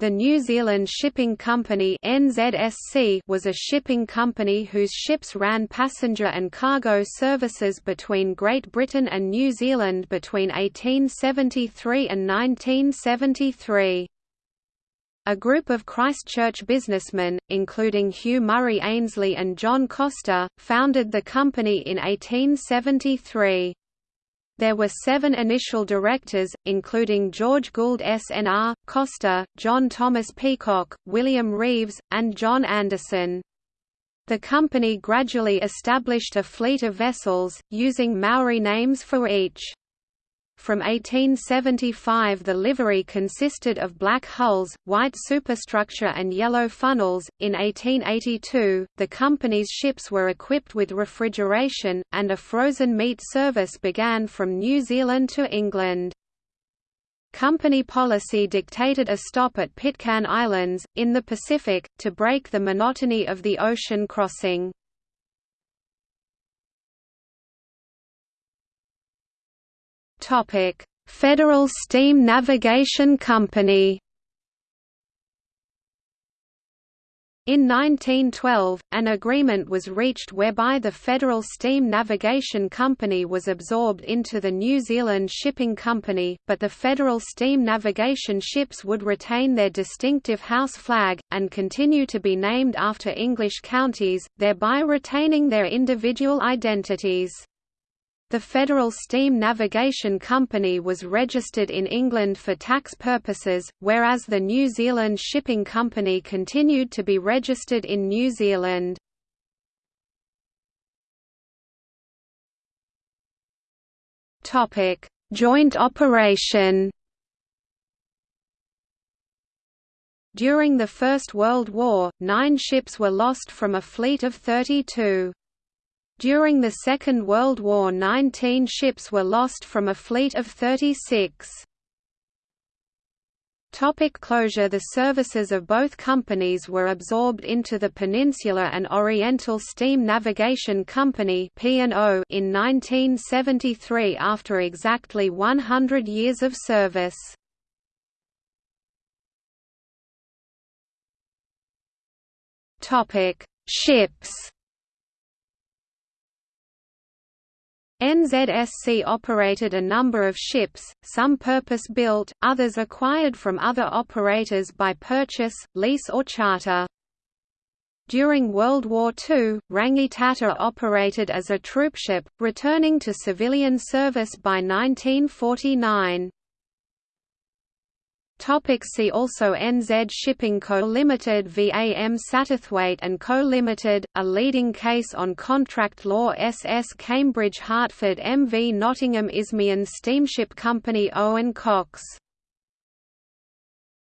The New Zealand Shipping Company (NZSC) was a shipping company whose ships ran passenger and cargo services between Great Britain and New Zealand between 1873 and 1973. A group of Christchurch businessmen, including Hugh Murray Aynsley and John Coster, founded the company in 1873. There were seven initial directors, including George Gould SNR, Coster, John Thomas Peacock, William Reeves, and John Anderson. The company gradually established a fleet of vessels, using Maori names for each. From 1875 the livery consisted of black hulls, white superstructure and yellow funnels. In 1882, the company's ships were equipped with refrigeration, and a frozen meat service began from New Zealand to England. Company policy dictated a stop at Pitcairn Islands, in the Pacific, to break the monotony of the ocean crossing. Topic: Federal Steam Navigation Company. In 1912, an agreement was reached whereby the Federal Steam Navigation Company was absorbed into the New Zealand Shipping Company, but the Federal Steam Navigation ships would retain their distinctive house flag, and continue to be named after English counties, thereby retaining their individual identities. The Federal Steam Navigation Company was registered in England for tax purposes, whereas the New Zealand Shipping Company continued to be registered in New Zealand. Joint operation During the First World War, nine ships were lost from a fleet of 32. During the Second World War 19 ships were lost from a fleet of 36. Topic closure The services of both companies were absorbed into the Peninsular and Oriental Steam Navigation Company in 1973 after exactly 100 years of service. Ships NZSC operated a number of ships, some purpose-built, others acquired from other operators by purchase, lease or charter. During World War II, Rangitata operated as a troopship, returning to civilian service by 1949. Topic see also NZ Shipping Co. Limited VAM Satterthwaite and Co. Limited, a leading case on contract law SS Cambridge Hertford MV Nottingham Isthmian Steamship Company Owen Cox